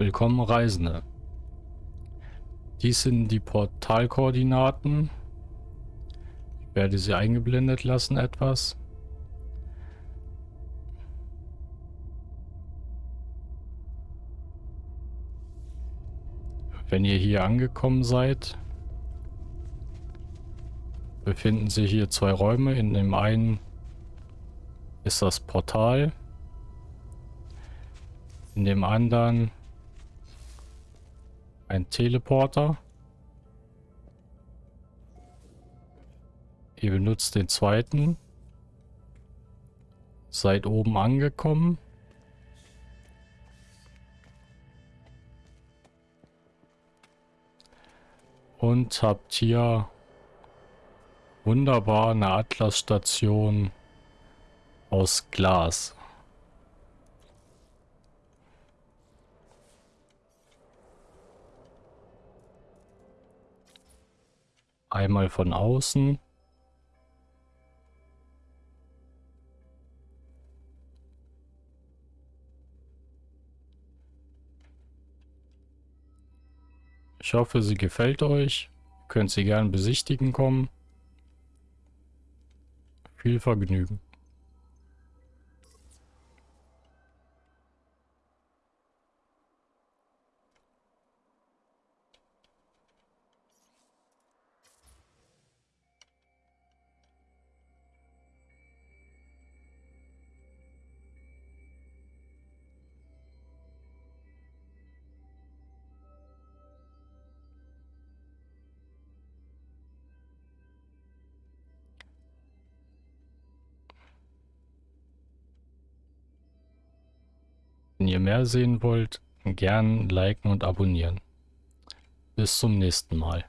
Willkommen Reisende. Dies sind die Portalkoordinaten. Ich werde sie eingeblendet lassen etwas. Wenn ihr hier angekommen seid, befinden sich hier zwei Räume. In dem einen ist das Portal. In dem anderen ein Teleporter. Ihr benutzt den zweiten. Seid oben angekommen. Und habt hier wunderbar eine Atlas-Station aus Glas. Einmal von außen. Ich hoffe, sie gefällt euch. Ihr könnt sie gern besichtigen kommen. Viel Vergnügen. Ihr mehr sehen wollt, gern liken und abonnieren. Bis zum nächsten Mal.